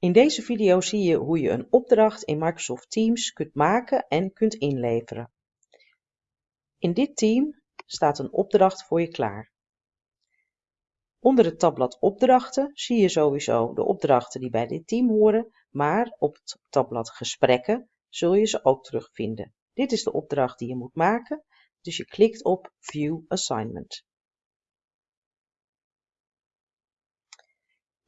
In deze video zie je hoe je een opdracht in Microsoft Teams kunt maken en kunt inleveren. In dit team staat een opdracht voor je klaar. Onder het tabblad opdrachten zie je sowieso de opdrachten die bij dit team horen, maar op het tabblad gesprekken zul je ze ook terugvinden. Dit is de opdracht die je moet maken, dus je klikt op View Assignment.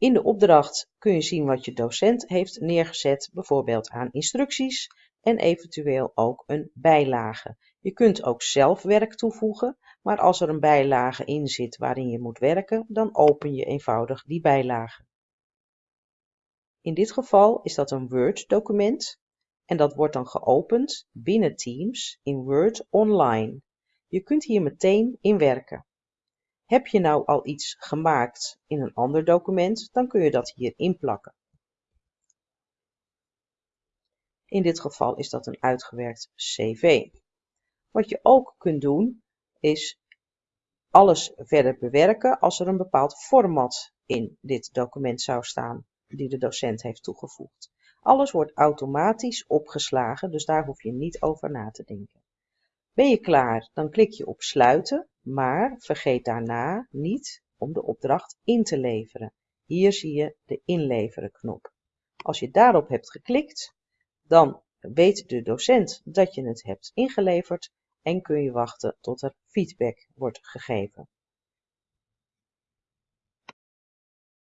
In de opdracht kun je zien wat je docent heeft neergezet, bijvoorbeeld aan instructies en eventueel ook een bijlage. Je kunt ook zelf werk toevoegen, maar als er een bijlage in zit waarin je moet werken, dan open je eenvoudig die bijlage. In dit geval is dat een Word-document en dat wordt dan geopend binnen Teams in Word Online. Je kunt hier meteen in werken. Heb je nou al iets gemaakt in een ander document, dan kun je dat hier inplakken. In dit geval is dat een uitgewerkt cv. Wat je ook kunt doen, is alles verder bewerken als er een bepaald format in dit document zou staan, die de docent heeft toegevoegd. Alles wordt automatisch opgeslagen, dus daar hoef je niet over na te denken. Ben je klaar, dan klik je op sluiten, maar vergeet daarna niet om de opdracht in te leveren. Hier zie je de inleveren knop. Als je daarop hebt geklikt, dan weet de docent dat je het hebt ingeleverd en kun je wachten tot er feedback wordt gegeven.